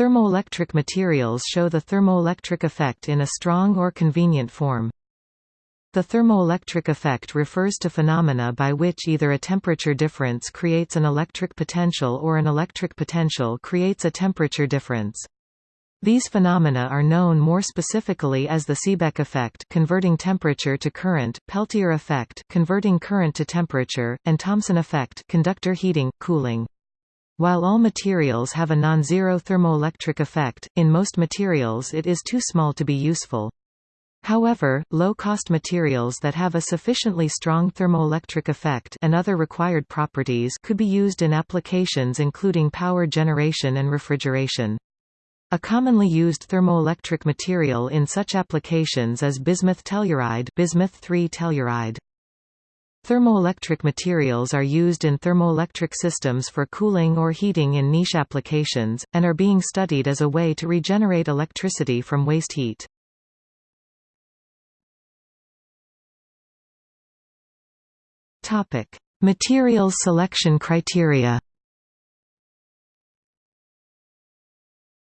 Thermoelectric materials show the thermoelectric effect in a strong or convenient form. The thermoelectric effect refers to phenomena by which either a temperature difference creates an electric potential or an electric potential creates a temperature difference. These phenomena are known more specifically as the Seebeck effect converting temperature to current, Peltier effect converting current to temperature, and Thomson effect conductor heating, cooling. While all materials have a non-zero thermoelectric effect, in most materials it is too small to be useful. However, low-cost materials that have a sufficiently strong thermoelectric effect and other required properties could be used in applications including power generation and refrigeration. A commonly used thermoelectric material in such applications is bismuth telluride, bismuth telluride. Thermoelectric materials are used in thermoelectric systems for cooling or heating in niche applications, and are being studied as a way to regenerate electricity from waste heat. Topic: Materials selection criteria.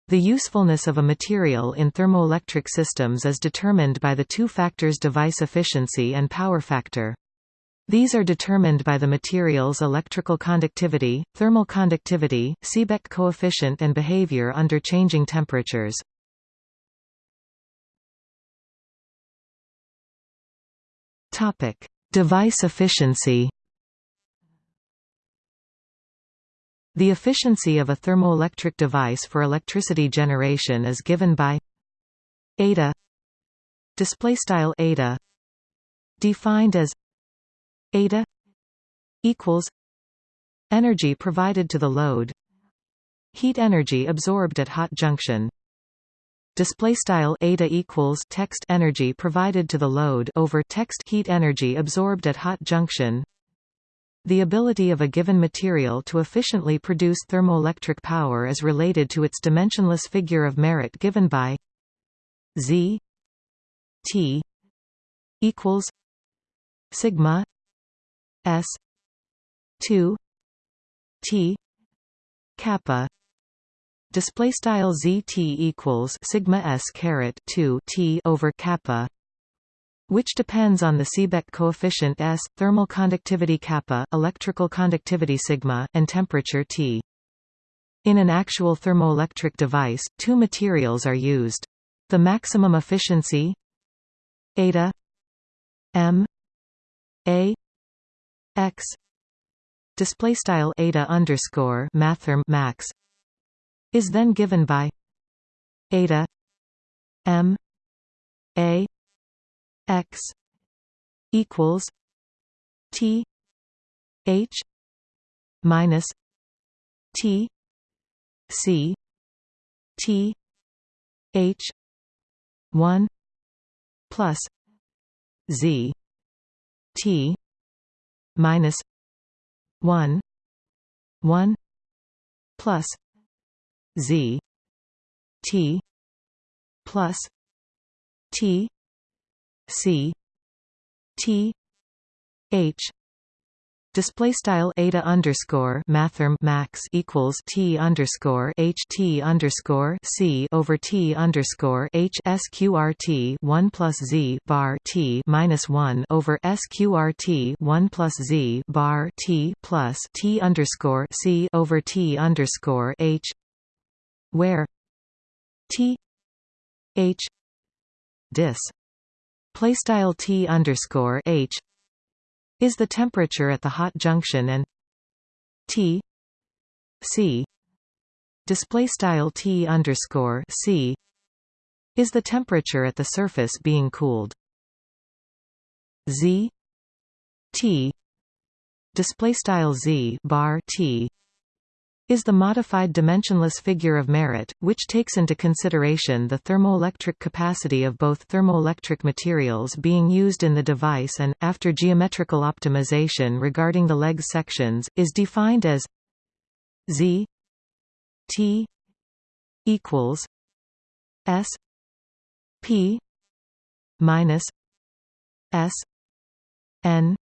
The usefulness of a material in thermoelectric systems is determined by the two factors device efficiency and power factor. These are determined by the material's electrical conductivity, thermal conductivity, Seebeck coefficient and behavior under changing temperatures. Topic: Device efficiency The efficiency of a thermoelectric device for electricity generation is given by eta display style eta defined as eta equals energy provided to the load. Heat energy absorbed at hot junction. Display style eta equals text energy provided to the load over text heat energy absorbed at hot junction. The ability of a given material to efficiently produce thermoelectric power is related to its dimensionless figure of merit given by Z T equals sigma S two T kappa display style zt equals sigma s caret 2 t over kappa which depends on the Seebeck coefficient S, thermal conductivity kappa, electrical conductivity sigma, and temperature T. In an actual thermoelectric device, two materials are used. The maximum efficiency eta m a x. Display style eta underscore mathrm max is then given by eta m a x equals t h minus t c t h 1 plus z t minus 1 1 plus Z T plus T C T H Display style eta underscore mathrm max equals t underscore h t underscore c over t underscore h sqrt one plus z bar t minus one over sqrt one plus z bar t plus t underscore c over t underscore h where T H dis playstyle T underscore H is the temperature at the hot junction and T C display style T underscore C is the temperature at the surface being cooled. Z T display style Z bar T is the modified dimensionless figure of merit, which takes into consideration the thermoelectric capacity of both thermoelectric materials being used in the device and, after geometrical optimization regarding the leg sections, is defined as z t equals s p minus s n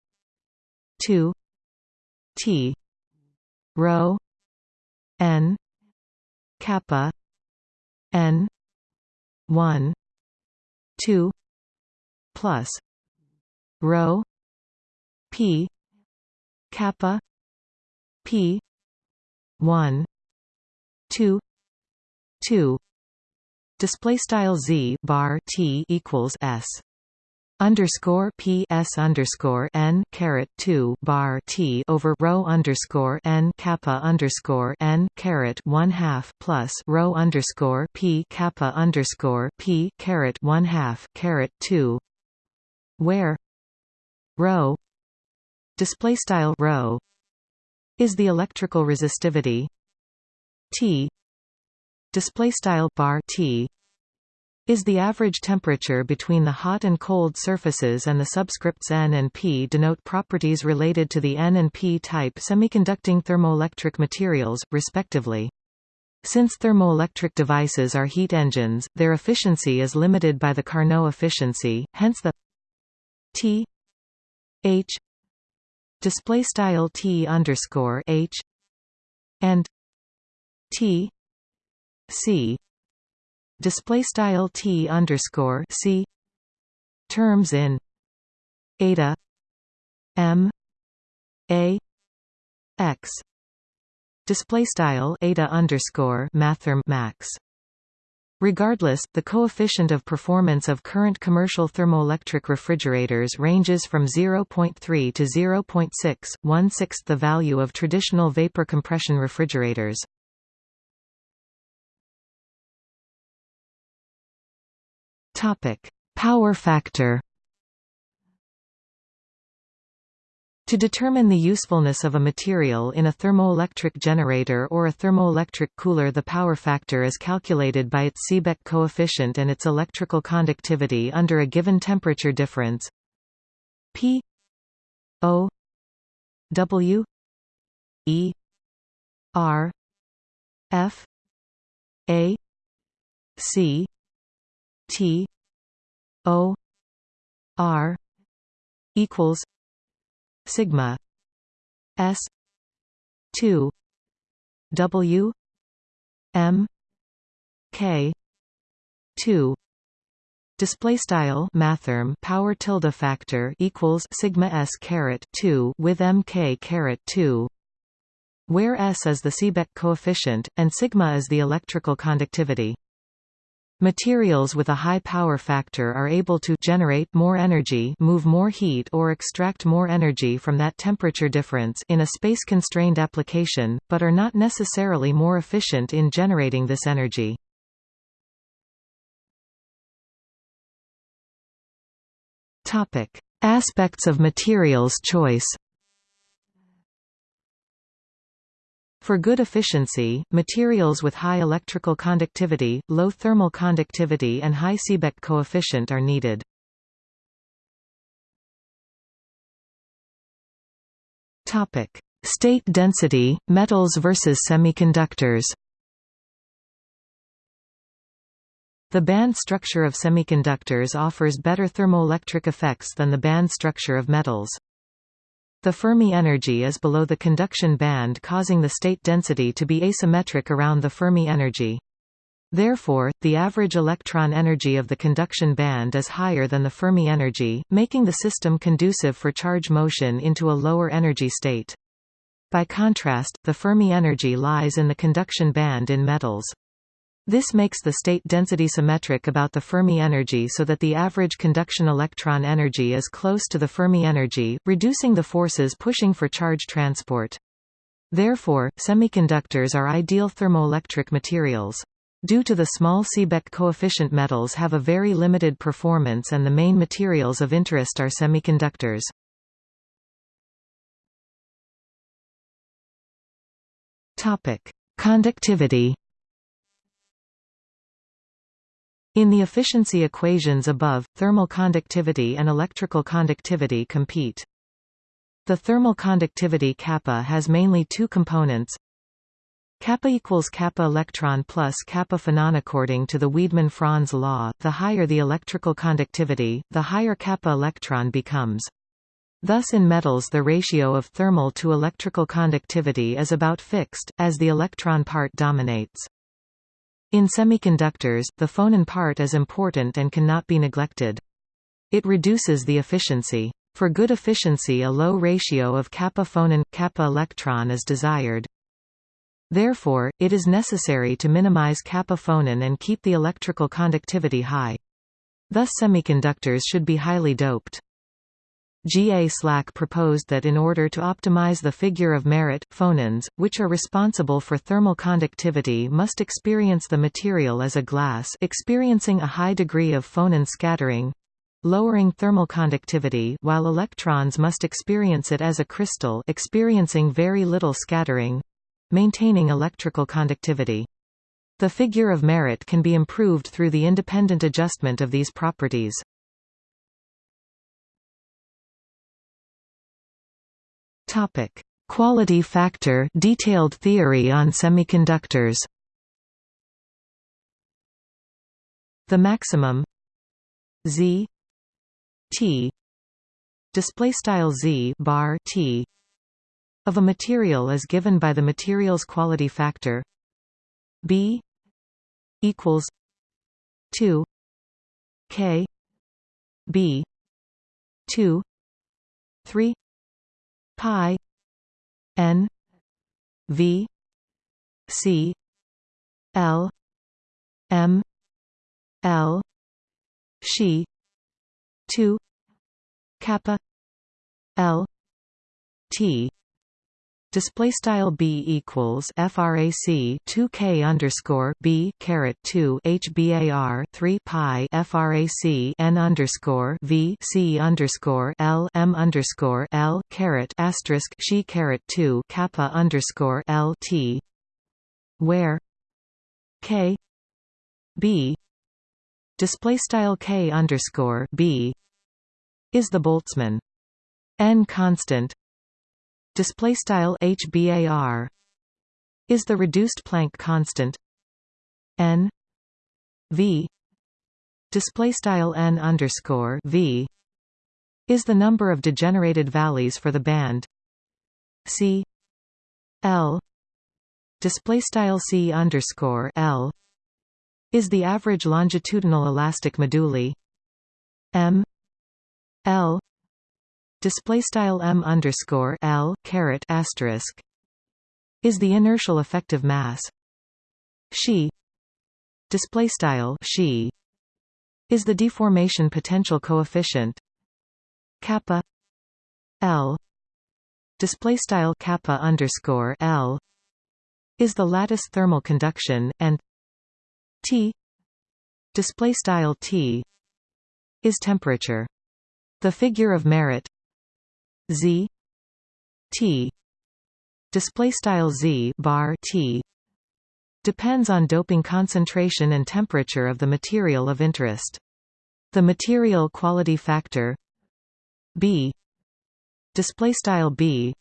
2 t rho n kappa n 1 2 plus rho p kappa p 1 2 2 display style z bar t equals s underscore p s underscore n caret two bar t over rho underscore n kappa underscore n caret one half plus rho underscore p kappa underscore p caret one half caret two, where rho display style rho is the electrical resistivity T display style bar T is the average temperature between the hot and cold surfaces and the subscripts N and P denote properties related to the N and P type semiconducting thermoelectric materials, respectively. Since thermoelectric devices are heat engines, their efficiency is limited by the Carnot efficiency, hence the T H display style T underscore H and T C display style t underscore c terms in eta m a x display style eta underscore mathrm max Regardless, the coefficient of performance of current commercial thermoelectric refrigerators ranges from 0.3 to 0.6, one-sixth the value of traditional vapor compression refrigerators. Topic: Power factor. To determine the usefulness of a material in a thermoelectric generator or a thermoelectric cooler the power factor is calculated by its Seebeck coefficient and its electrical conductivity under a given temperature difference P O W E R F A C T O R equals sigma S two W M K two Display style mathrm power tilde factor equals sigma s caret two with mk caret two, where s is the Seebeck coefficient and sigma is the electrical conductivity. Materials with a high power factor are able to generate more energy move more heat or extract more energy from that temperature difference in a space-constrained application, but are not necessarily more efficient in generating this energy. Aspects of materials choice For good efficiency, materials with high electrical conductivity, low thermal conductivity and high Seebeck coefficient are needed. State density, metals versus semiconductors. The band structure of semiconductors offers better thermoelectric effects than the band structure of metals. The Fermi energy is below the conduction band causing the state density to be asymmetric around the Fermi energy. Therefore, the average electron energy of the conduction band is higher than the Fermi energy, making the system conducive for charge motion into a lower energy state. By contrast, the Fermi energy lies in the conduction band in metals. This makes the state density symmetric about the Fermi energy so that the average conduction electron energy is close to the Fermi energy, reducing the forces pushing for charge transport. Therefore, semiconductors are ideal thermoelectric materials. Due to the small Seebeck coefficient metals have a very limited performance and the main materials of interest are semiconductors. Conductivity In the efficiency equations above, thermal conductivity and electrical conductivity compete. The thermal conductivity kappa has mainly two components. Kappa equals kappa electron plus kappa phonon according to the Wiedemann-Franz law, the higher the electrical conductivity, the higher kappa electron becomes. Thus in metals the ratio of thermal to electrical conductivity is about fixed, as the electron part dominates. In semiconductors, the phonon part is important and cannot be neglected. It reduces the efficiency. For good efficiency a low ratio of kappa phonon kappa electron is desired. Therefore, it is necessary to minimize kappa phonon and keep the electrical conductivity high. Thus semiconductors should be highly doped. G. A. Slack proposed that in order to optimize the figure of merit, phonons, which are responsible for thermal conductivity must experience the material as a glass experiencing a high degree of phonon scattering, lowering thermal conductivity while electrons must experience it as a crystal experiencing very little scattering, maintaining electrical conductivity. The figure of merit can be improved through the independent adjustment of these properties. Topic: Quality factor detailed theory on semiconductors. The maximum z t display style z bar t of a material is given by the material's quality factor b equals 2 k b 2 3 pi n v c l m l she 2 kappa l t display style b equals frac 2 k underscore b caret 2 hbar 3 pi frac n underscore v c underscore l m underscore l caret asterisk she caret 2 kappa underscore l t where k b display style k underscore b is the Boltzmann n constant display style hbar is the reduced Planck constant. N v display style n underscore v is the number of degenerated valleys for the band. C l display style c underscore l is the average longitudinal elastic moduli m l display style m underscore l caret asterisk is the inertial effective mass. She display style she is the deformation potential coefficient kappa l display style kappa underscore l is the lattice thermal conduction and t display style t is temperature. The figure of merit z t display style z bar t depends on doping concentration and temperature of the material of interest. The material quality factor B display style B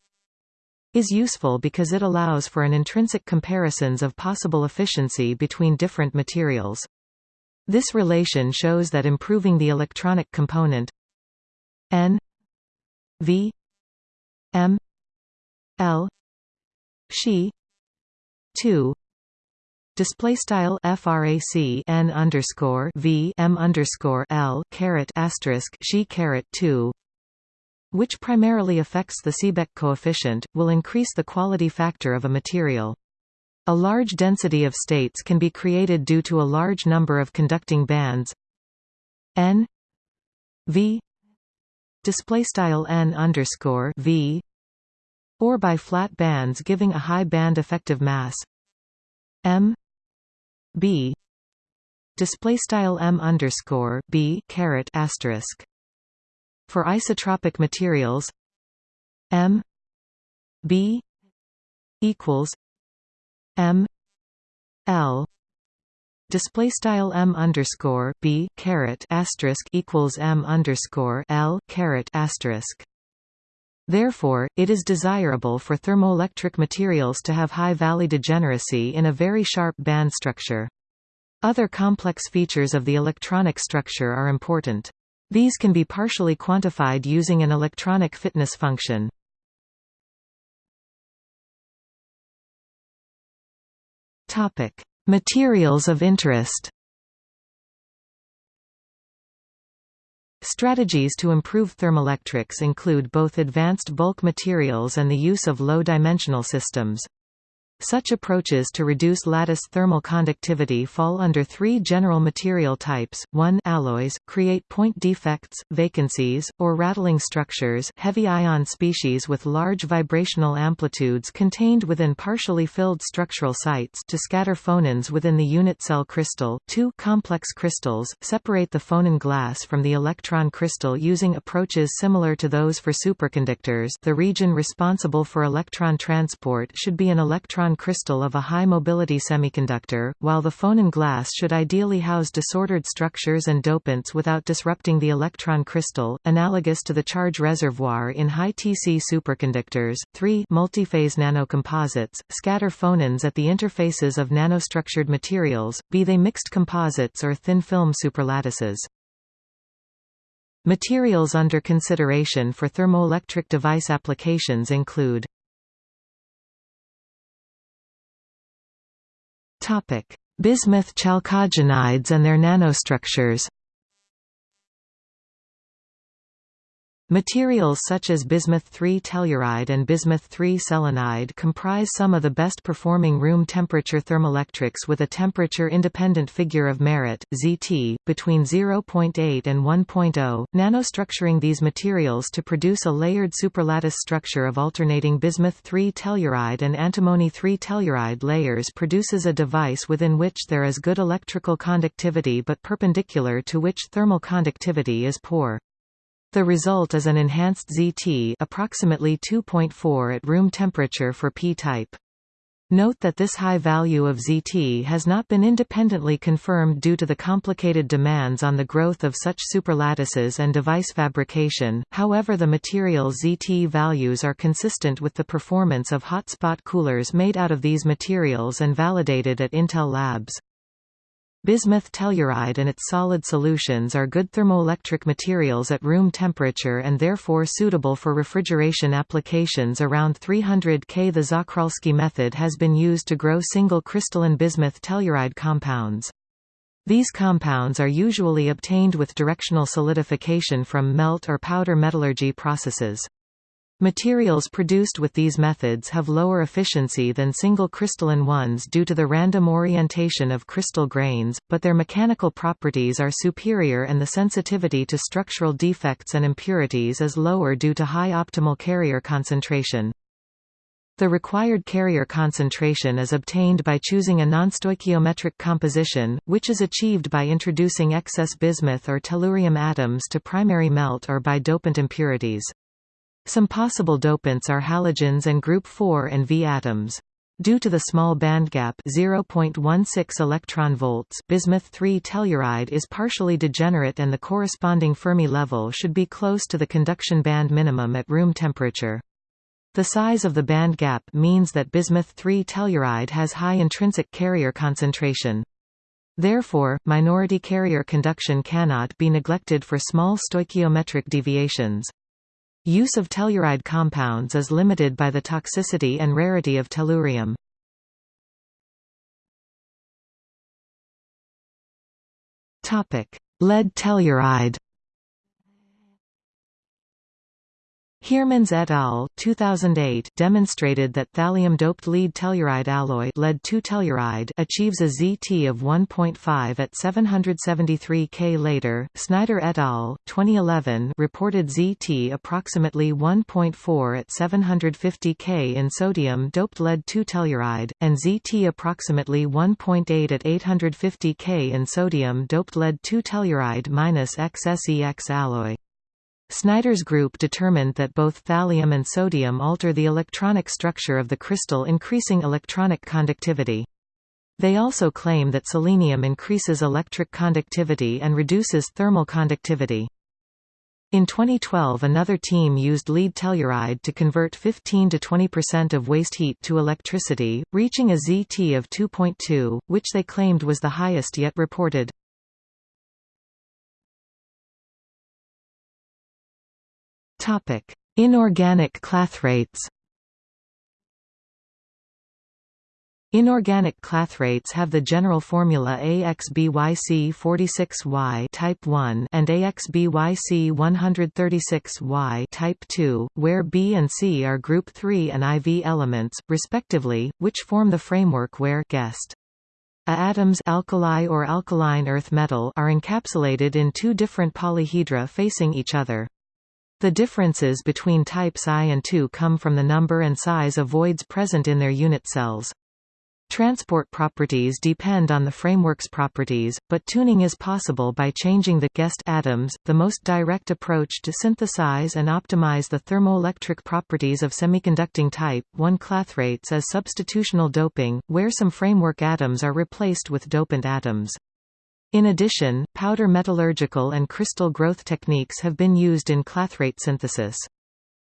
is useful because it allows for an intrinsic comparisons of possible efficiency between different materials. This relation shows that improving the electronic component N V M L she two display style frac n underscore v m underscore l caret asterisk she caret 2 which primarily affects the Seebeck coefficient, will increase the quality factor of a material. A large density of states can be created due to a large number of conducting bands n v display style n underscore v or by flat bands giving a high band effective mass. M b display style m underscore b caret asterisk. For isotropic materials m b equals m l display style m underscore b asterisk equals m underscore l asterisk. Therefore, it is desirable for thermoelectric materials to have high valley degeneracy in a very sharp band structure. Other complex features of the electronic structure are important. These can be partially quantified using an electronic fitness function. Materials of interest Strategies to improve thermoelectrics include both advanced bulk materials and the use of low-dimensional systems. Such approaches to reduce lattice thermal conductivity fall under three general material types, 1 alloys, create point defects, vacancies, or rattling structures. Heavy ion species with large vibrational amplitudes contained within partially filled structural sites to scatter phonons within the unit cell crystal. 2 complex crystals, separate the phonon glass from the electron crystal using approaches similar to those for superconductors. The region responsible for electron transport should be an electron electron crystal of a high-mobility semiconductor, while the phonon glass should ideally house disordered structures and dopants without disrupting the electron crystal, analogous to the charge reservoir in high-TC superconductors. 3 Multiphase nanocomposites, scatter phonons at the interfaces of nanostructured materials, be they mixed composites or thin-film superlattices. Materials under consideration for thermoelectric device applications include Bismuth chalcogenides and their nanostructures Materials such as bismuth-3 telluride and bismuth-3 selenide comprise some of the best performing room temperature thermoelectrics with a temperature-independent figure of merit, Zt, between 0.8 and 1.0. Nanostructuring these materials to produce a layered superlattice structure of alternating bismuth-3 telluride and antimony-3 telluride layers produces a device within which there is good electrical conductivity but perpendicular to which thermal conductivity is poor. The result is an enhanced ZT approximately 2.4 at room temperature for p-type. Note that this high value of ZT has not been independently confirmed due to the complicated demands on the growth of such superlattices and device fabrication, however the material ZT values are consistent with the performance of hotspot coolers made out of these materials and validated at Intel Labs. Bismuth telluride and its solid solutions are good thermoelectric materials at room temperature and therefore suitable for refrigeration applications around 300 K. The Czochralski method has been used to grow single crystalline bismuth telluride compounds. These compounds are usually obtained with directional solidification from melt or powder metallurgy processes. Materials produced with these methods have lower efficiency than single crystalline ones due to the random orientation of crystal grains, but their mechanical properties are superior and the sensitivity to structural defects and impurities is lower due to high optimal carrier concentration. The required carrier concentration is obtained by choosing a nonstoichiometric composition, which is achieved by introducing excess bismuth or tellurium atoms to primary melt or by dopant impurities. Some possible dopants are halogens and group 4 and V atoms. Due to the small bandgap 0.16 electron volts, bismuth-3 telluride is partially degenerate and the corresponding Fermi level should be close to the conduction band minimum at room temperature. The size of the band gap means that bismuth-3 telluride has high intrinsic carrier concentration. Therefore, minority carrier conduction cannot be neglected for small stoichiometric deviations. Use of telluride compounds is limited by the toxicity and rarity of tellurium. Lead telluride Heremans et al. 2008 demonstrated that thallium-doped lead telluride alloy lead telluride achieves a ZT of 1.5 at 773 K later. Snyder et al. 2011 reported ZT approximately 1.4 at 750 K in sodium-doped lead telluride, and ZT approximately 1.8 at 850 K in sodium-doped lead telluride minus XSEX alloy. Snyder's group determined that both thallium and sodium alter the electronic structure of the crystal increasing electronic conductivity. They also claim that selenium increases electric conductivity and reduces thermal conductivity. In 2012 another team used lead telluride to convert 15–20% of waste heat to electricity, reaching a ZT of 2.2, which they claimed was the highest yet reported. Inorganic clathrates Inorganic clathrates have the general formula AXBYC46Y type 1 and AXBYC136Y type 2, where B and C are group 3 and IV elements, respectively, which form the framework where guessed. A atoms alkali or alkaline earth metal are encapsulated in two different polyhedra facing each other. The differences between types I and II come from the number and size of voids present in their unit cells. Transport properties depend on the framework's properties, but tuning is possible by changing the guest atoms. The most direct approach to synthesize and optimize the thermoelectric properties of semiconducting type 1 clathrates is substitutional doping, where some framework atoms are replaced with dopant atoms. In addition, powder metallurgical and crystal growth techniques have been used in clathrate synthesis.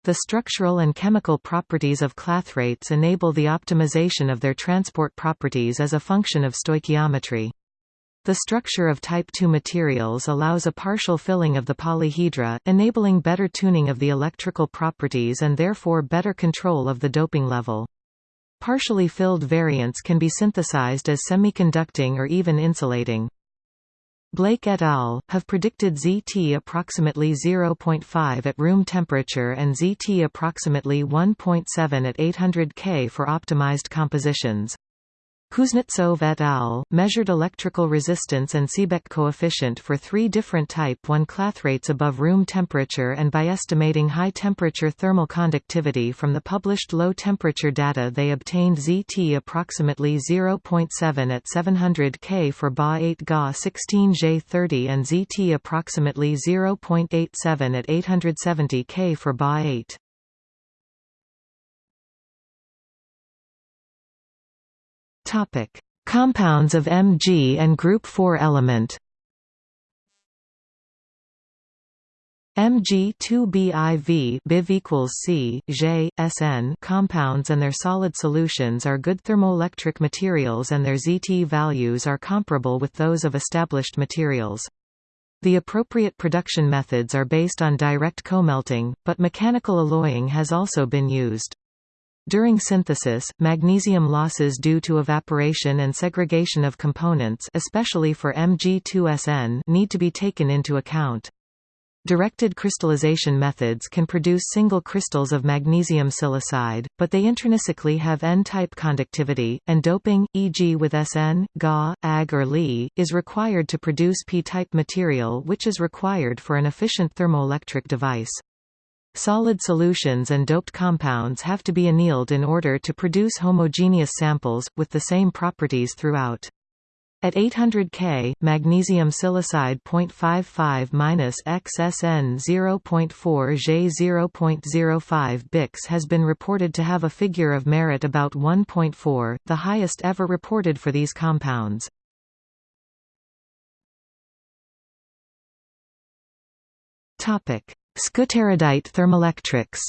The structural and chemical properties of clathrates enable the optimization of their transport properties as a function of stoichiometry. The structure of type II materials allows a partial filling of the polyhedra, enabling better tuning of the electrical properties and therefore better control of the doping level. Partially filled variants can be synthesized as semiconducting or even insulating. Blake et al. have predicted ZT approximately 0.5 at room temperature and ZT approximately 1.7 at 800 K for optimized compositions. Kuznetsov et al. measured electrical resistance and Seebeck coefficient for three different type 1 clathrates above room temperature and by estimating high-temperature thermal conductivity from the published low-temperature data they obtained ZT approximately 0.7 at 700 K for Ba8 Ga 16J30 and ZT approximately 0.87 at 870 K for Ba8. Topic: Compounds of Mg and group 4 element. Mg2BIV BIV equals C, J, Sn compounds and their solid solutions are good thermoelectric materials and their ZT values are comparable with those of established materials. The appropriate production methods are based on direct comelting, but mechanical alloying has also been used. During synthesis, magnesium losses due to evaporation and segregation of components especially for Mg2Sn need to be taken into account. Directed crystallization methods can produce single crystals of magnesium silicide, but they intrinsically have N-type conductivity, and doping, e.g. with Sn, Ga, Ag or Li, is required to produce P-type material which is required for an efficient thermoelectric device. Solid solutions and doped compounds have to be annealed in order to produce homogeneous samples, with the same properties throughout. At 800 K, magnesium silicide 0.55-XSN 0.4 J 0.05 Bix has been reported to have a figure of merit about 1.4, the highest ever reported for these compounds. Topic: Skutterudite thermoelectrics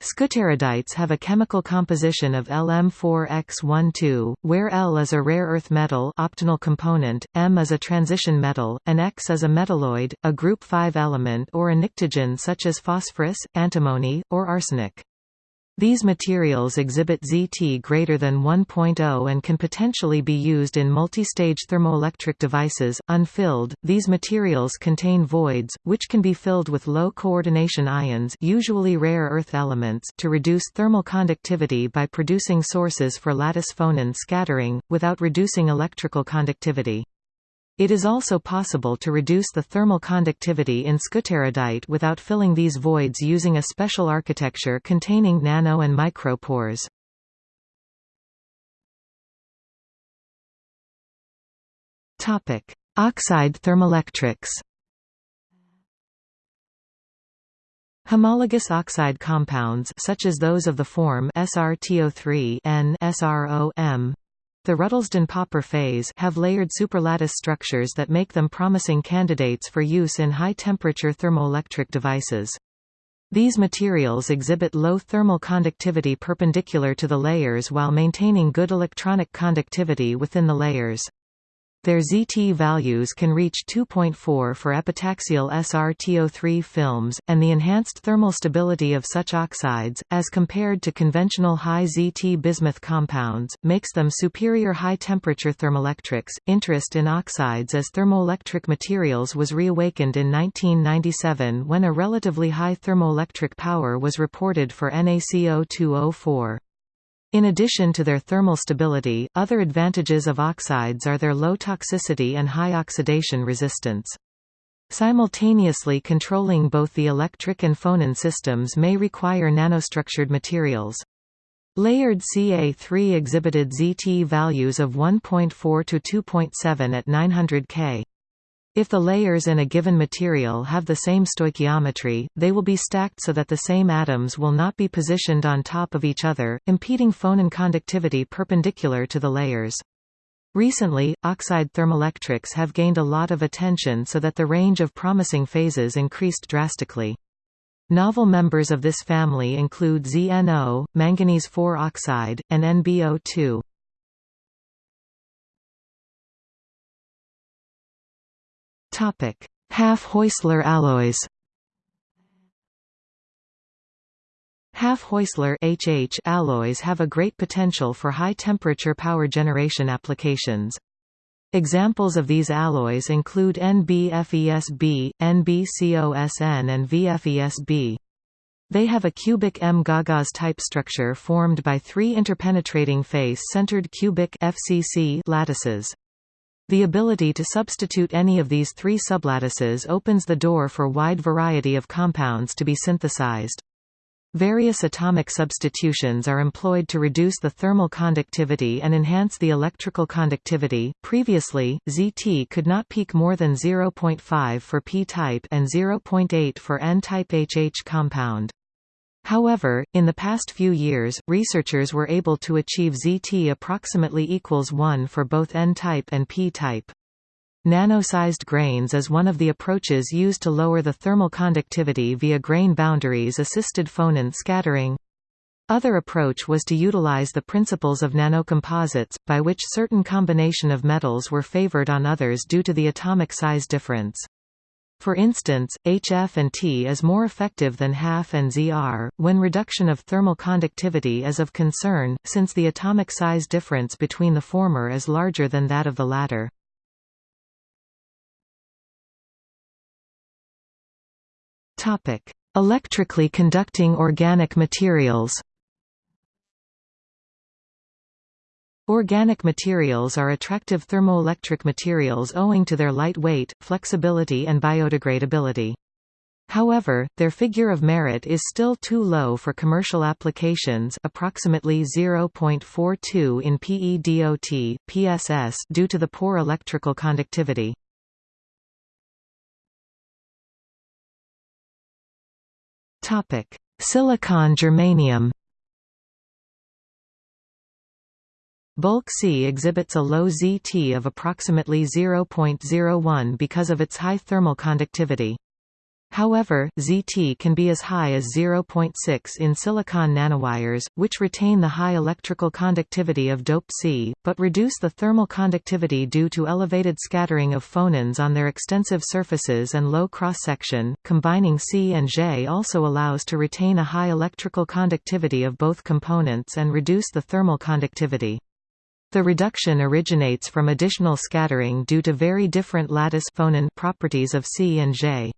Skutterudites have a chemical composition of Lm4x12, where L is a rare earth metal optional component, M is a transition metal, and X is a metalloid, a group 5 element or a pnictogen such as phosphorus, antimony, or arsenic. These materials exhibit ZT greater than 1.0 and can potentially be used in multi-stage thermoelectric devices. Unfilled, these materials contain voids, which can be filled with low coordination ions, usually rare earth elements, to reduce thermal conductivity by producing sources for lattice phonon scattering without reducing electrical conductivity. It is also possible to reduce the thermal conductivity in skutterudite without filling these voids using a special architecture containing nano and micropores. Topic: Oxide thermoelectrics. Homologous oxide compounds such as those of the form SRTO3 N SRO M the Ruddlesden-Popper phase have layered superlattice structures that make them promising candidates for use in high-temperature thermoelectric devices. These materials exhibit low thermal conductivity perpendicular to the layers while maintaining good electronic conductivity within the layers. Their ZT values can reach 2.4 for epitaxial SrTO3 films, and the enhanced thermal stability of such oxides, as compared to conventional high ZT bismuth compounds, makes them superior high-temperature thermoelectrics. Interest in oxides as thermoelectric materials was reawakened in 1997 when a relatively high thermoelectric power was reported for NaCO2O4. In addition to their thermal stability, other advantages of oxides are their low toxicity and high oxidation resistance. Simultaneously controlling both the electric and phonon systems may require nanostructured materials. Layered Ca3 exhibited ZT values of 1.4 to 2.7 at 900 K. If the layers in a given material have the same stoichiometry, they will be stacked so that the same atoms will not be positioned on top of each other, impeding phonon conductivity perpendicular to the layers. Recently, oxide thermoelectrics have gained a lot of attention so that the range of promising phases increased drastically. Novel members of this family include ZNO, manganese 4 oxide, and NBO2. Half-Heusler alloys Half-Heusler HH alloys have a great potential for high-temperature power generation applications. Examples of these alloys include NBFESB, NBCOSN and VFESB. They have a cubic M-Gauss type structure formed by three interpenetrating face-centered cubic FCC lattices. The ability to substitute any of these three sublattices opens the door for wide variety of compounds to be synthesized. Various atomic substitutions are employed to reduce the thermal conductivity and enhance the electrical conductivity. Previously, ZT could not peak more than 0.5 for p-type and 0.8 for n-type HH compound. However, in the past few years, researchers were able to achieve ZT approximately equals 1 for both N-type and P-type. Nano-sized grains is one of the approaches used to lower the thermal conductivity via grain boundaries assisted phonon scattering. Other approach was to utilize the principles of nanocomposites, by which certain combination of metals were favored on others due to the atomic size difference. For instance, HF and T is more effective than HAF and ZR, when reduction of thermal conductivity is of concern, since the atomic size difference between the former is larger than that of the latter. Electrically conducting organic materials Organic materials are attractive thermoelectric materials owing to their light weight, flexibility and biodegradability. However, their figure of merit is still too low for commercial applications approximately 0.42 in PeDOT, PSS due to the poor electrical conductivity. Silicon germanium Bulk C exhibits a low ZT of approximately 0.01 because of its high thermal conductivity. However, ZT can be as high as 0.6 in silicon nanowires, which retain the high electrical conductivity of dope C, but reduce the thermal conductivity due to elevated scattering of phonons on their extensive surfaces and low cross-section. Combining C and J also allows to retain a high electrical conductivity of both components and reduce the thermal conductivity. The reduction originates from additional scattering due to very different lattice phonon properties of C and J.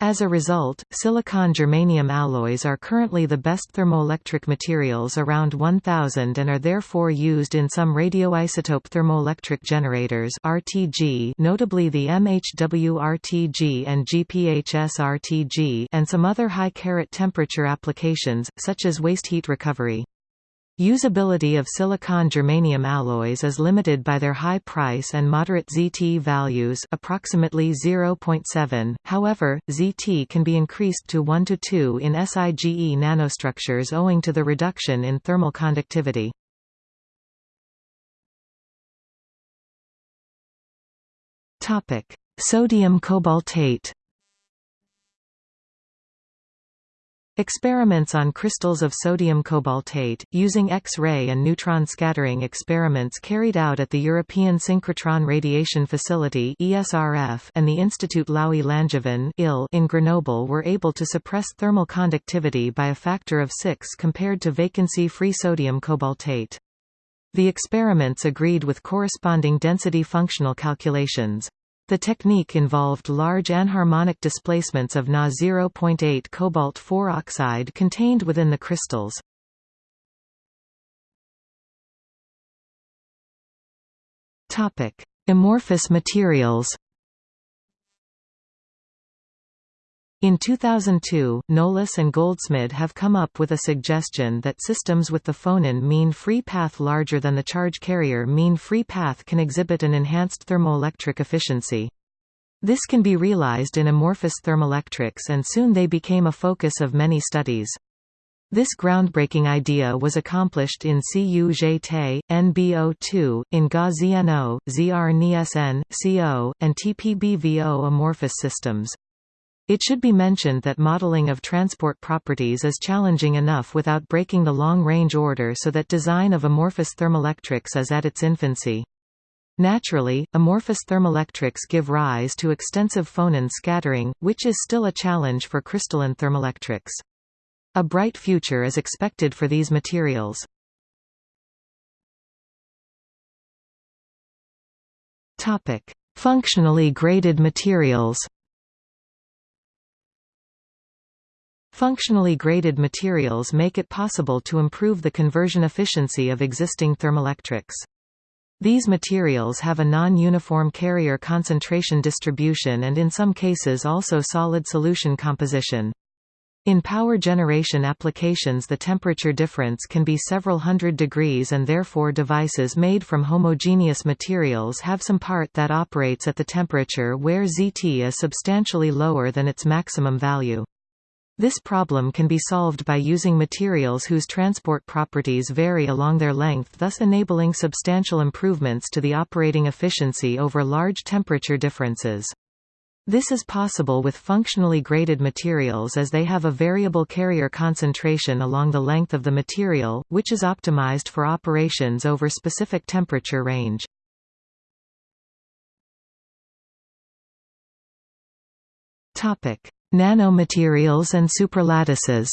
As a result, silicon germanium alloys are currently the best thermoelectric materials around 1000 and are therefore used in some radioisotope thermoelectric generators RTG, notably the MHW RTG and GPHS RTG and some other high carat temperature applications, such as waste heat recovery. Usability of silicon germanium alloys is limited by their high price and moderate ZT values approximately 0.7, however, ZT can be increased to 1 to 2 in SIGE nanostructures owing to the reduction in thermal conductivity. Sodium cobaltate Experiments on crystals of sodium cobaltate, using X-ray and neutron scattering experiments carried out at the European Synchrotron Radiation Facility and the Institut Laue-Langevin in Grenoble were able to suppress thermal conductivity by a factor of 6 compared to vacancy-free sodium cobaltate. The experiments agreed with corresponding density functional calculations. The technique involved large anharmonic displacements of Na 0.8 cobalt-4 oxide contained within the crystals. Amorphous materials In 2002, Nolas and Goldsmid have come up with a suggestion that systems with the phonon mean free path larger than the charge carrier mean free path can exhibit an enhanced thermoelectric efficiency. This can be realized in amorphous thermoelectrics and soon they became a focus of many studies. This groundbreaking idea was accomplished in CU-JT, NBO2, in GA-ZNO, ZR-NISN, CO, and TPBVO amorphous systems. It should be mentioned that modeling of transport properties is challenging enough without breaking the long-range order so that design of amorphous thermoelectrics is at its infancy. Naturally, amorphous thermoelectrics give rise to extensive phonon scattering, which is still a challenge for crystalline thermoelectrics. A bright future is expected for these materials. Functionally graded materials Functionally graded materials make it possible to improve the conversion efficiency of existing thermoelectrics. These materials have a non-uniform carrier concentration distribution and in some cases also solid solution composition. In power generation applications the temperature difference can be several hundred degrees and therefore devices made from homogeneous materials have some part that operates at the temperature where ZT is substantially lower than its maximum value. This problem can be solved by using materials whose transport properties vary along their length thus enabling substantial improvements to the operating efficiency over large temperature differences. This is possible with functionally graded materials as they have a variable carrier concentration along the length of the material, which is optimized for operations over specific temperature range. Topic: Nanomaterials and superlattices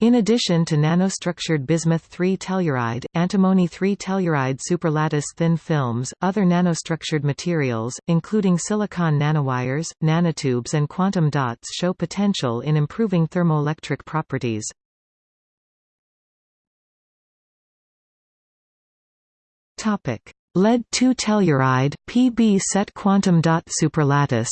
In addition to nanostructured bismuth-3 telluride, antimony-3 telluride superlattice thin films, other nanostructured materials, including silicon nanowires, nanotubes and quantum dots show potential in improving thermoelectric properties. Lead-2 telluride, Pb set quantum dot superlattice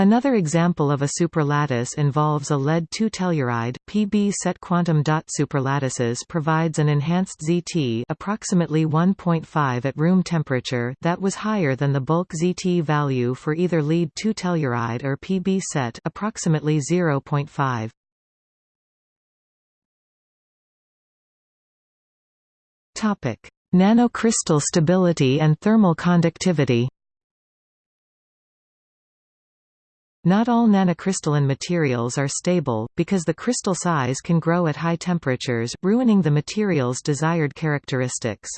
Another example of a superlattice involves a lead-2 telluride. Pb set quantum dot superlattices provides an enhanced ZT approximately 1.5 at room temperature that was higher than the bulk ZT value for either lead-2 telluride or Pb set approximately 0.5. Topic: Nanocrystal stability and thermal conductivity. Not all nanocrystalline materials are stable, because the crystal size can grow at high temperatures, ruining the material's desired characteristics.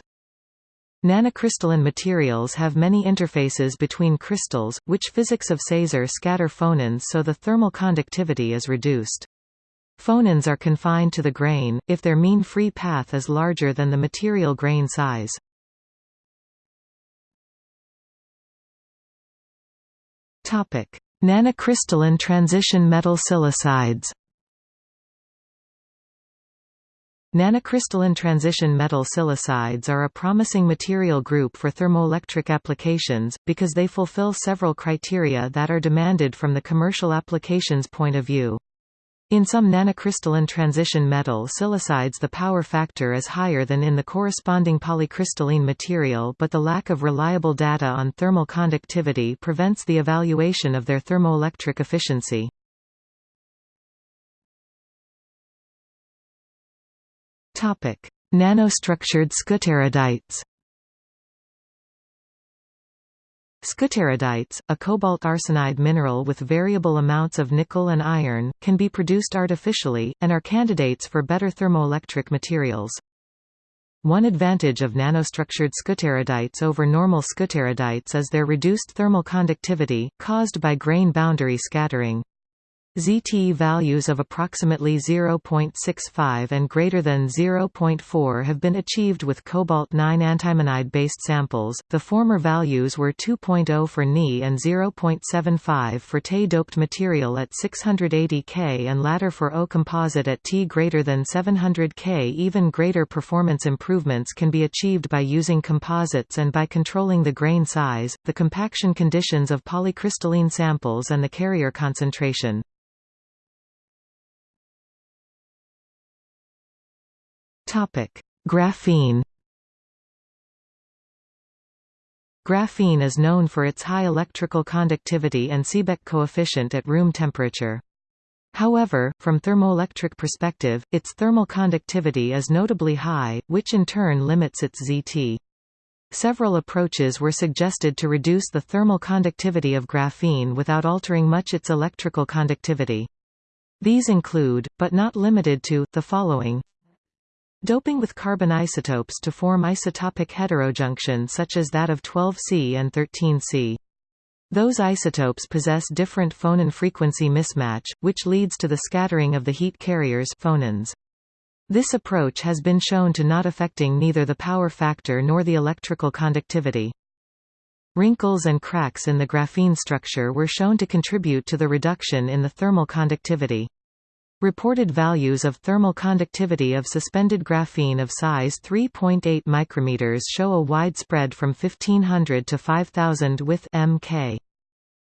Nanocrystalline materials have many interfaces between crystals, which physics of SASER scatter phonons so the thermal conductivity is reduced. Phonons are confined to the grain, if their mean free path is larger than the material grain size. Nanocrystalline transition metal silicides Nanocrystalline transition metal silicides are a promising material group for thermoelectric applications, because they fulfill several criteria that are demanded from the commercial applications point of view. In some nanocrystalline transition metal silicides the power factor is higher than in the corresponding polycrystalline material but the lack of reliable data on thermal conductivity prevents the evaluation of their thermoelectric efficiency. Nanostructured skutterudites Skutterudites, a cobalt arsenide mineral with variable amounts of nickel and iron, can be produced artificially, and are candidates for better thermoelectric materials. One advantage of nanostructured skutterudites over normal skutterudites is their reduced thermal conductivity, caused by grain boundary scattering. ZT values of approximately 0.65 and greater than 0.4 have been achieved with cobalt-9 antimonide-based samples, the former values were 2.0 for Ni and 0.75 for Te-doped material at 680 K and latter for O composite at T greater than 700 K. Even greater performance improvements can be achieved by using composites and by controlling the grain size, the compaction conditions of polycrystalline samples and the carrier concentration. Graphene Graphene is known for its high electrical conductivity and Seebeck coefficient at room temperature. However, from thermoelectric perspective, its thermal conductivity is notably high, which in turn limits its ZT. Several approaches were suggested to reduce the thermal conductivity of graphene without altering much its electrical conductivity. These include, but not limited to, the following Doping with carbon isotopes to form isotopic heterojunction such as that of 12C and 13C. Those isotopes possess different phonon frequency mismatch, which leads to the scattering of the heat carriers phonons. This approach has been shown to not affecting neither the power factor nor the electrical conductivity. Wrinkles and cracks in the graphene structure were shown to contribute to the reduction in the thermal conductivity. Reported values of thermal conductivity of suspended graphene of size 3.8 micrometers show a wide spread from 1500 to 5000 with mk.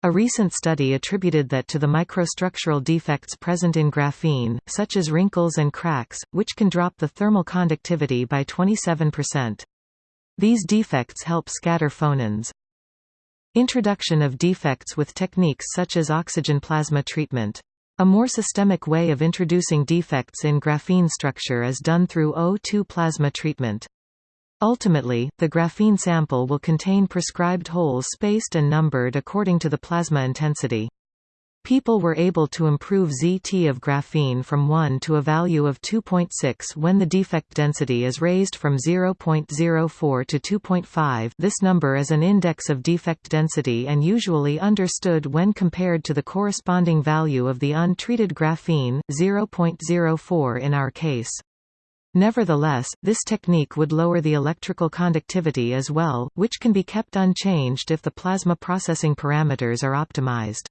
A recent study attributed that to the microstructural defects present in graphene, such as wrinkles and cracks, which can drop the thermal conductivity by 27%. These defects help scatter phonons. Introduction of defects with techniques such as oxygen plasma treatment a more systemic way of introducing defects in graphene structure is done through O2 plasma treatment. Ultimately, the graphene sample will contain prescribed holes spaced and numbered according to the plasma intensity. People were able to improve ZT of graphene from 1 to a value of 2.6 when the defect density is raised from 0.04 to 2.5 this number is an index of defect density and usually understood when compared to the corresponding value of the untreated graphene, 0.04 in our case. Nevertheless, this technique would lower the electrical conductivity as well, which can be kept unchanged if the plasma processing parameters are optimized.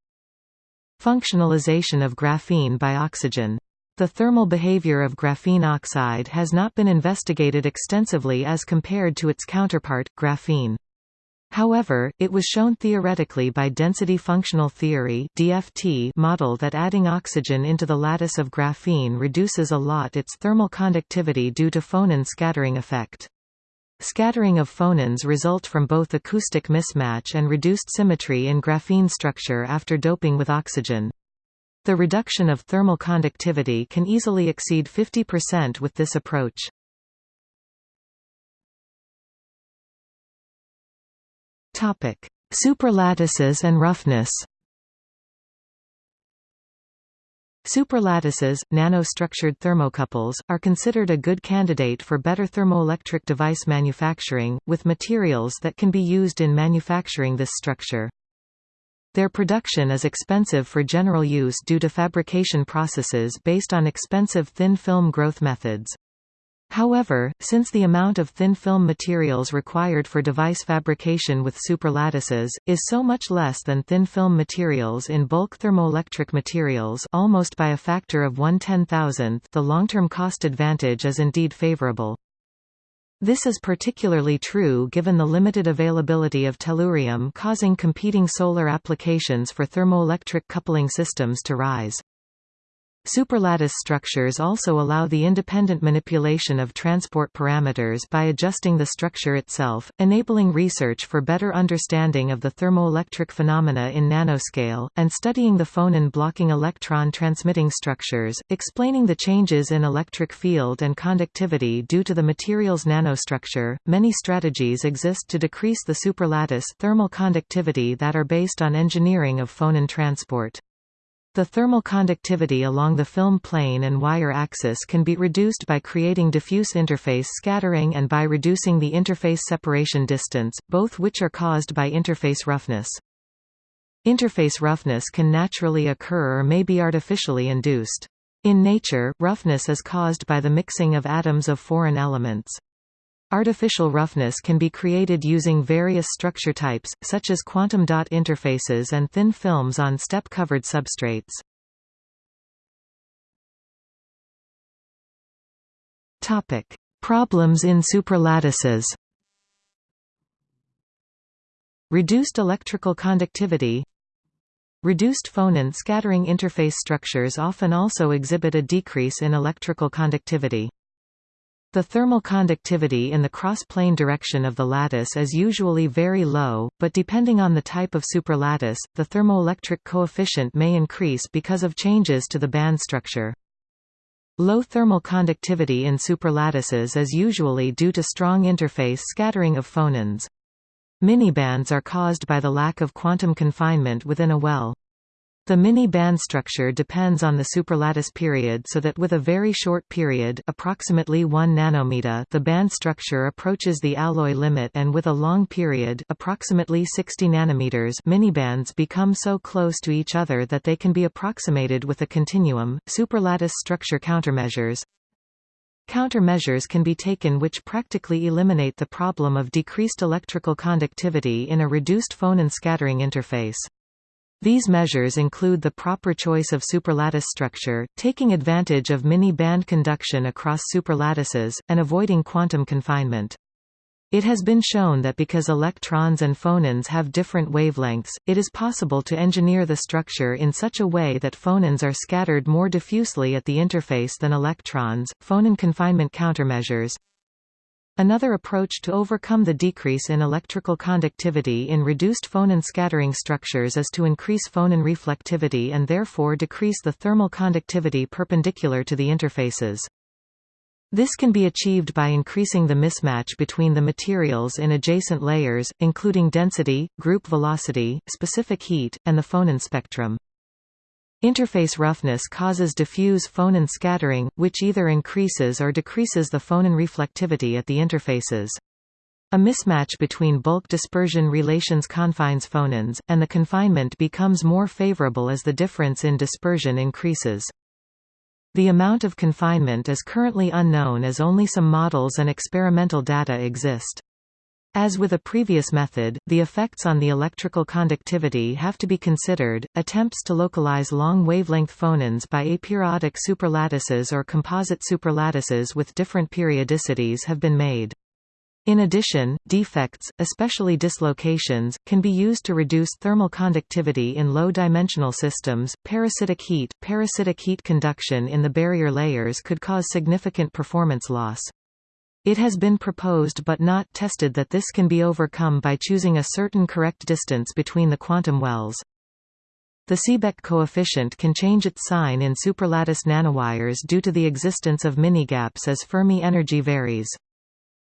Functionalization of graphene by oxygen. The thermal behavior of graphene oxide has not been investigated extensively as compared to its counterpart, graphene. However, it was shown theoretically by density functional theory (DFT) model that adding oxygen into the lattice of graphene reduces a lot its thermal conductivity due to phonon scattering effect. Scattering of phonons result from both acoustic mismatch and reduced symmetry in graphene structure after doping with oxygen. The reduction of thermal conductivity can easily exceed 50% with this approach. Superlattices and roughness Superlattices, nanostructured thermocouples, are considered a good candidate for better thermoelectric device manufacturing, with materials that can be used in manufacturing this structure. Their production is expensive for general use due to fabrication processes based on expensive thin film growth methods. However, since the amount of thin film materials required for device fabrication with superlattices, is so much less than thin film materials in bulk thermoelectric materials almost by a factor of 1 ten-thousandth the long-term cost advantage is indeed favorable. This is particularly true given the limited availability of tellurium causing competing solar applications for thermoelectric coupling systems to rise. Superlattice structures also allow the independent manipulation of transport parameters by adjusting the structure itself, enabling research for better understanding of the thermoelectric phenomena in nanoscale, and studying the phonon blocking electron transmitting structures, explaining the changes in electric field and conductivity due to the material's nanostructure. Many strategies exist to decrease the superlattice thermal conductivity that are based on engineering of phonon transport. The thermal conductivity along the film plane and wire axis can be reduced by creating diffuse interface scattering and by reducing the interface separation distance, both which are caused by interface roughness. Interface roughness can naturally occur or may be artificially induced. In nature, roughness is caused by the mixing of atoms of foreign elements. Artificial roughness can be created using various structure types, such as quantum dot interfaces and thin films on step-covered substrates. Topic: Problems in superlattices. Reduced electrical conductivity Reduced phonon scattering interface structures often also exhibit a decrease in electrical conductivity. The thermal conductivity in the cross-plane direction of the lattice is usually very low, but depending on the type of superlattice, the thermoelectric coefficient may increase because of changes to the band structure. Low thermal conductivity in superlattices is usually due to strong interface scattering of phonons. Minibands are caused by the lack of quantum confinement within a well. The mini-band structure depends on the superlattice period so that with a very short period approximately 1 nanometer the band structure approaches the alloy limit and with a long period approximately 60 nanometers minibands become so close to each other that they can be approximated with a continuum. Superlattice structure countermeasures Countermeasures can be taken which practically eliminate the problem of decreased electrical conductivity in a reduced phonon scattering interface. These measures include the proper choice of superlattice structure, taking advantage of mini-band conduction across superlattices, and avoiding quantum confinement. It has been shown that because electrons and phonons have different wavelengths, it is possible to engineer the structure in such a way that phonons are scattered more diffusely at the interface than electrons. Phonon confinement countermeasures Another approach to overcome the decrease in electrical conductivity in reduced phonon scattering structures is to increase phonon reflectivity and therefore decrease the thermal conductivity perpendicular to the interfaces. This can be achieved by increasing the mismatch between the materials in adjacent layers, including density, group velocity, specific heat, and the phonon spectrum. Interface roughness causes diffuse phonon scattering, which either increases or decreases the phonon reflectivity at the interfaces. A mismatch between bulk dispersion relations confines phonons, and the confinement becomes more favorable as the difference in dispersion increases. The amount of confinement is currently unknown as only some models and experimental data exist. As with a previous method, the effects on the electrical conductivity have to be considered. Attempts to localize long wavelength phonons by aperiodic superlattices or composite superlattices with different periodicities have been made. In addition, defects, especially dislocations, can be used to reduce thermal conductivity in low-dimensional systems. Parasitic heat, parasitic heat conduction in the barrier layers could cause significant performance loss. It has been proposed but not tested that this can be overcome by choosing a certain correct distance between the quantum wells. The Seebeck coefficient can change its sign in superlattice nanowires due to the existence of minigaps as Fermi energy varies.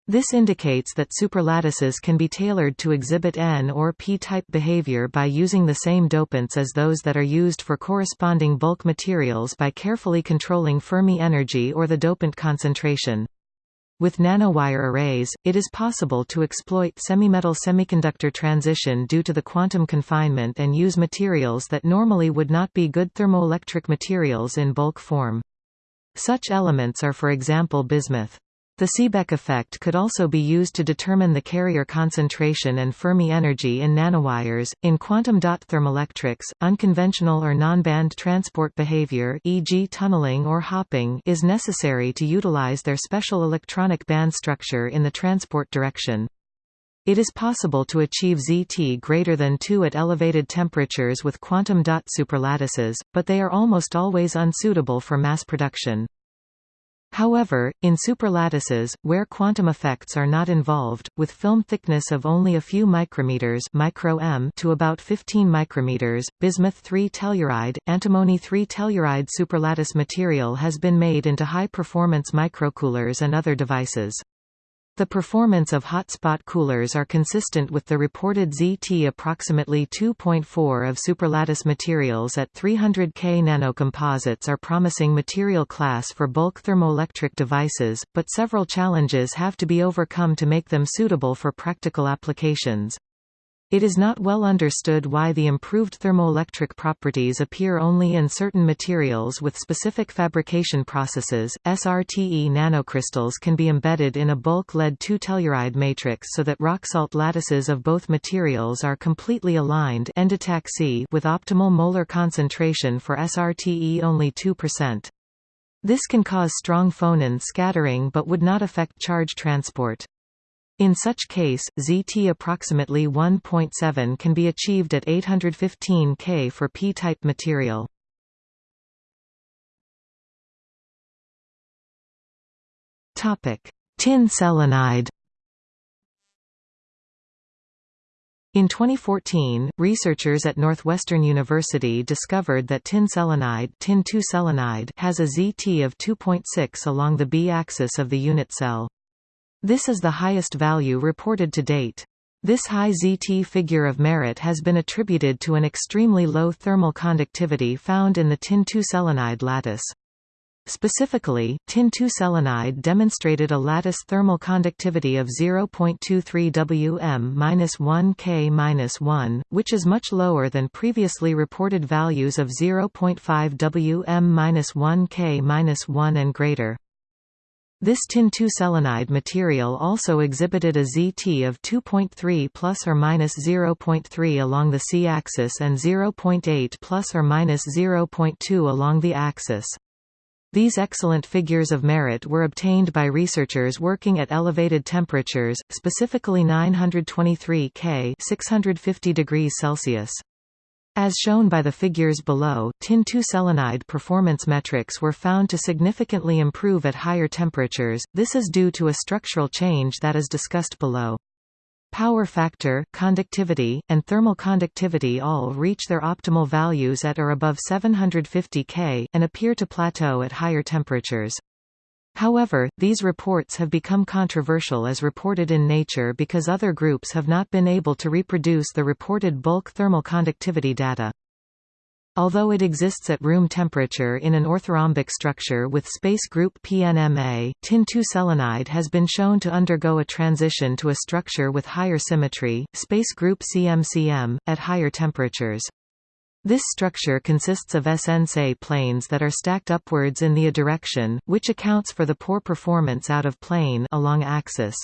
This indicates that superlattices can be tailored to exhibit N or p-type behavior by using the same dopants as those that are used for corresponding bulk materials by carefully controlling Fermi energy or the dopant concentration. With nanowire arrays, it is possible to exploit semimetal semiconductor transition due to the quantum confinement and use materials that normally would not be good thermoelectric materials in bulk form. Such elements are for example bismuth. The Seebeck effect could also be used to determine the carrier concentration and Fermi energy in nanowires. In quantum dot thermoelectrics, unconventional or non-band transport behavior, e.g., tunneling or hopping, is necessary to utilize their special electronic band structure in the transport direction. It is possible to achieve ZT greater than 2 at elevated temperatures with quantum dot superlattices, but they are almost always unsuitable for mass production. However, in superlattices, where quantum effects are not involved, with film thickness of only a few micrometers micro -m to about 15 micrometers, bismuth 3-telluride, antimony 3-telluride superlattice material has been made into high-performance microcoolers and other devices. The performance of hotspot coolers are consistent with the reported ZT approximately 2.4 of superlattice materials at 300 K nanocomposites are promising material class for bulk thermoelectric devices, but several challenges have to be overcome to make them suitable for practical applications. It is not well understood why the improved thermoelectric properties appear only in certain materials with specific fabrication processes. SRTE nanocrystals can be embedded in a bulk lead 2 telluride matrix so that rock-salt lattices of both materials are completely aligned endotaxy with optimal molar concentration for SRTE only 2%. This can cause strong phonon scattering but would not affect charge transport. In such case, ZT approximately 1.7 can be achieved at 815 K for p-type material. Tin selenide In 2014, researchers at Northwestern University discovered that tin selenide, tin selenide has a ZT of 2.6 along the B-axis of the unit cell. This is the highest value reported to date. This high ZT figure of merit has been attributed to an extremely low thermal conductivity found in the tin-2 selenide lattice. Specifically, tin-2 selenide demonstrated a lattice thermal conductivity of 0.23 Wm-1 K-1, which is much lower than previously reported values of 0.5 Wm-1 K-1 and greater. This tin-2 selenide material also exhibited a ZT of 2.3 plus or minus 0.3 along the c-axis and 0.8 plus or minus 0.2 along the axis. These excellent figures of merit were obtained by researchers working at elevated temperatures, specifically 923 K 650 degrees Celsius. As shown by the figures below, tin-2 selenide performance metrics were found to significantly improve at higher temperatures, this is due to a structural change that is discussed below. Power factor, conductivity, and thermal conductivity all reach their optimal values at or above 750 K, and appear to plateau at higher temperatures. However, these reports have become controversial as reported in Nature because other groups have not been able to reproduce the reported bulk thermal conductivity data. Although it exists at room temperature in an orthorhombic structure with space group PNMA, tin-2 selenide has been shown to undergo a transition to a structure with higher symmetry, space group CMCM, at higher temperatures. This structure consists of SN-Se planes that are stacked upwards in the a direction, which accounts for the poor performance out of plane along axis.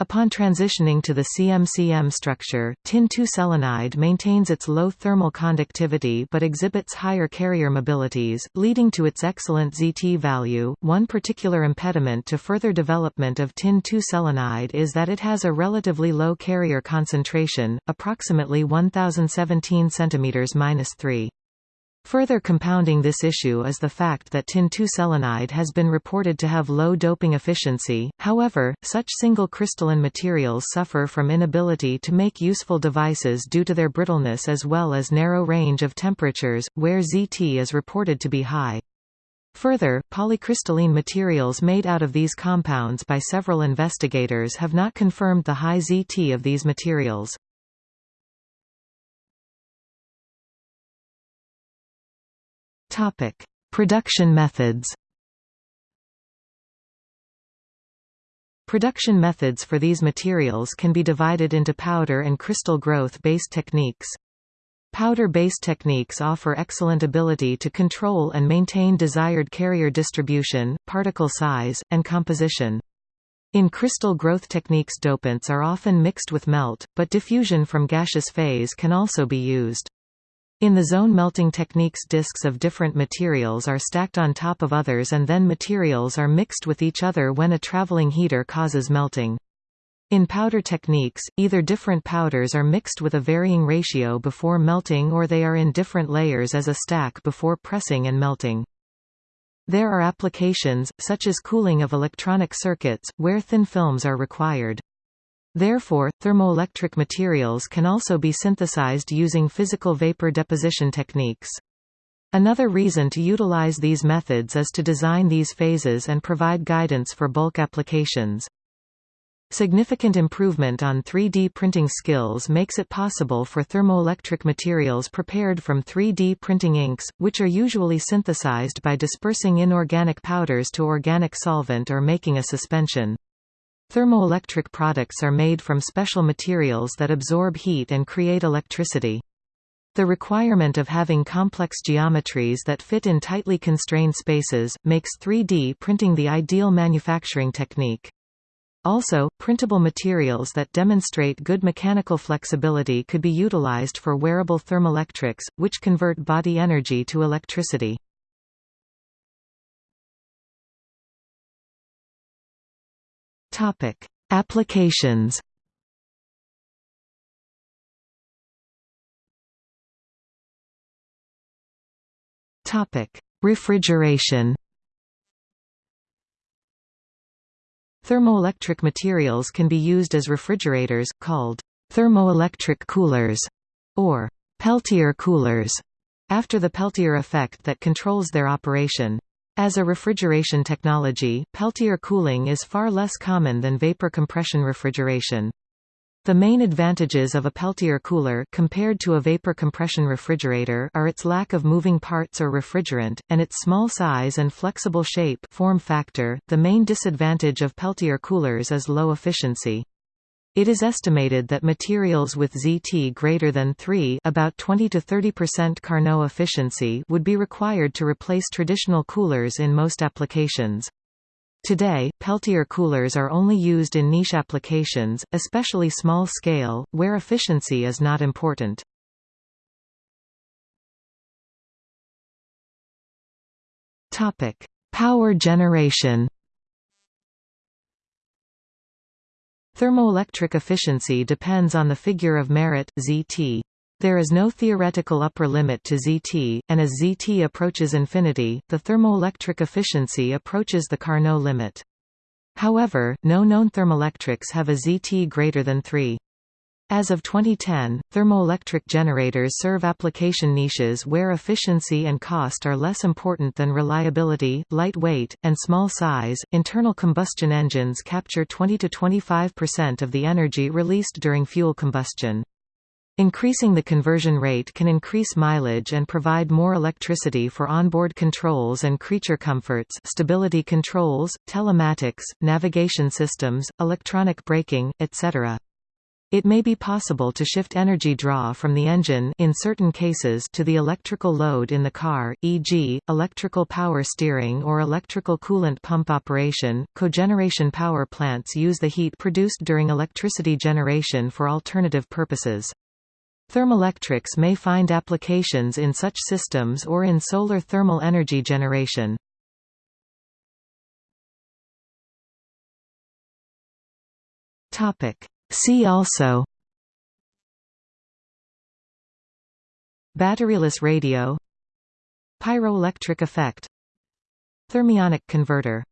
Upon transitioning to the CMCM structure, tin-2 selenide maintains its low thermal conductivity but exhibits higher carrier mobilities, leading to its excellent ZT value. One particular impediment to further development of tin-2 selenide is that it has a relatively low carrier concentration, approximately 1017 cm-3. Further compounding this issue is the fact that tin-2 selenide has been reported to have low doping efficiency, however, such single crystalline materials suffer from inability to make useful devices due to their brittleness as well as narrow range of temperatures, where ZT is reported to be high. Further, polycrystalline materials made out of these compounds by several investigators have not confirmed the high ZT of these materials. Topic: Production methods. Production methods for these materials can be divided into powder and crystal growth-based techniques. Powder-based techniques offer excellent ability to control and maintain desired carrier distribution, particle size, and composition. In crystal growth techniques dopants are often mixed with melt, but diffusion from gaseous phase can also be used. In the zone melting techniques disks of different materials are stacked on top of others and then materials are mixed with each other when a traveling heater causes melting. In powder techniques, either different powders are mixed with a varying ratio before melting or they are in different layers as a stack before pressing and melting. There are applications, such as cooling of electronic circuits, where thin films are required. Therefore, thermoelectric materials can also be synthesized using physical vapor deposition techniques. Another reason to utilize these methods is to design these phases and provide guidance for bulk applications. Significant improvement on 3D printing skills makes it possible for thermoelectric materials prepared from 3D printing inks, which are usually synthesized by dispersing inorganic powders to organic solvent or making a suspension. Thermoelectric products are made from special materials that absorb heat and create electricity. The requirement of having complex geometries that fit in tightly constrained spaces, makes 3D printing the ideal manufacturing technique. Also, printable materials that demonstrate good mechanical flexibility could be utilized for wearable thermoelectrics, which convert body energy to electricity. Topic: Applications. Topic: Refrigeration. Thermoelectric materials can be used as refrigerators, called thermoelectric coolers, or Peltier coolers, after the Peltier effect that controls their operation. As a refrigeration technology, Peltier cooling is far less common than vapor compression refrigeration. The main advantages of a Peltier cooler compared to a vapor compression refrigerator are its lack of moving parts or refrigerant, and its small size and flexible shape form factor. The main disadvantage of Peltier coolers is low efficiency. It is estimated that materials with ZT greater than 3 about 20 to 30% Carnot efficiency would be required to replace traditional coolers in most applications. Today, Peltier coolers are only used in niche applications, especially small-scale, where efficiency is not important. Power generation Thermoelectric efficiency depends on the figure of merit, Zt. There is no theoretical upper limit to Zt, and as Zt approaches infinity, the thermoelectric efficiency approaches the Carnot limit. However, no known thermoelectrics have a Zt greater than 3. As of 2010, thermoelectric generators serve application niches where efficiency and cost are less important than reliability, lightweight, and small size. Internal combustion engines capture 20 to 25% of the energy released during fuel combustion. Increasing the conversion rate can increase mileage and provide more electricity for onboard controls and creature comforts stability controls, telematics, navigation systems, electronic braking, etc. It may be possible to shift energy draw from the engine in certain cases to the electrical load in the car, e.g., electrical power steering or electrical coolant pump operation. Cogeneration power plants use the heat produced during electricity generation for alternative purposes. Thermoelectrics may find applications in such systems or in solar thermal energy generation. See also Batteryless radio Pyroelectric effect Thermionic converter